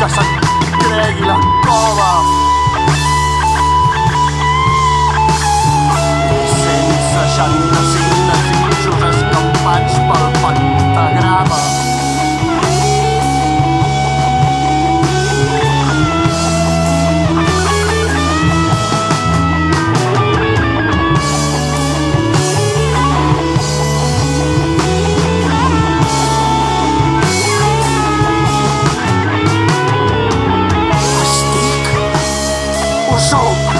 casa Craig y la cova Senza ya nació soul.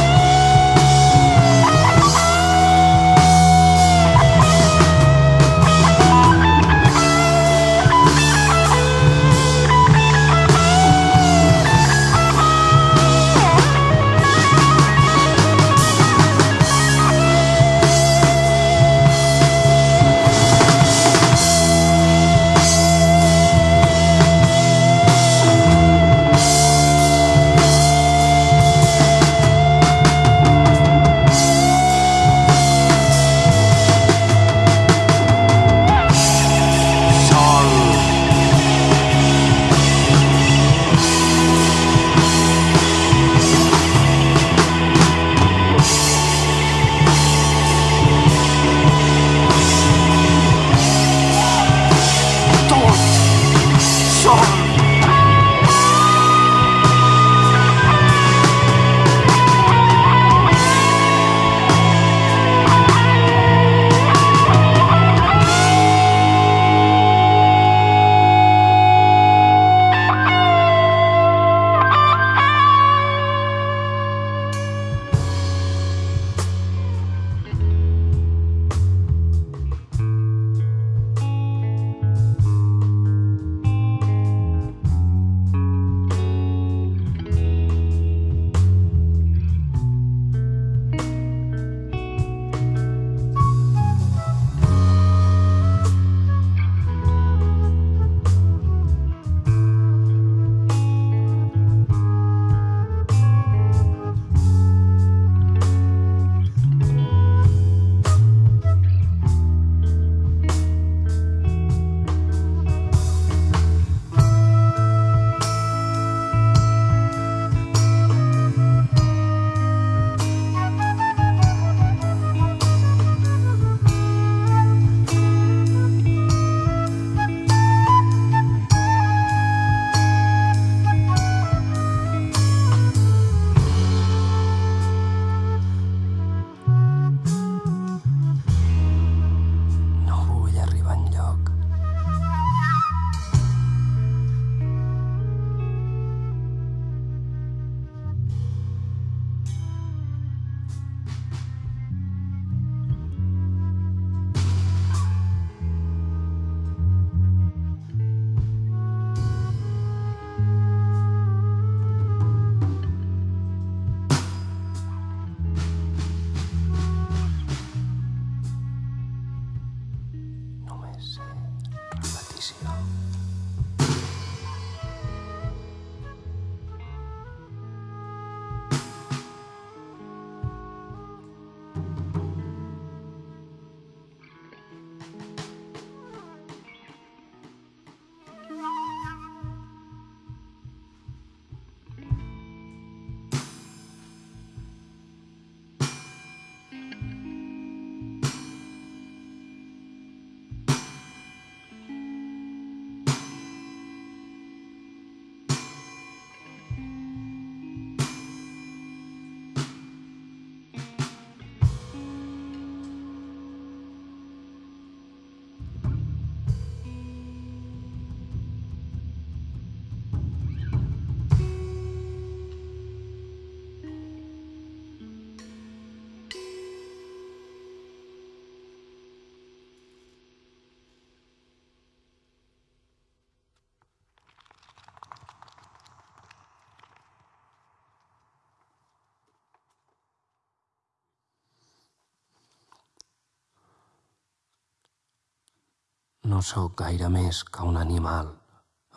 No sóc gaire més que un animal,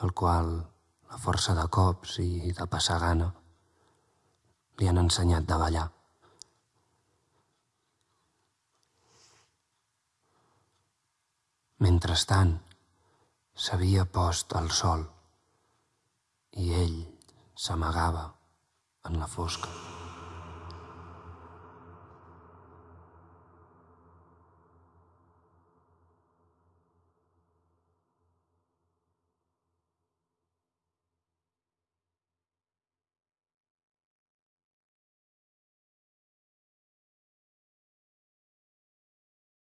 el qual la força de cops i de passar gana li han ensenyat de ballar. Mentrestant, s'havia post el sol i ell s'amagava en la fosca.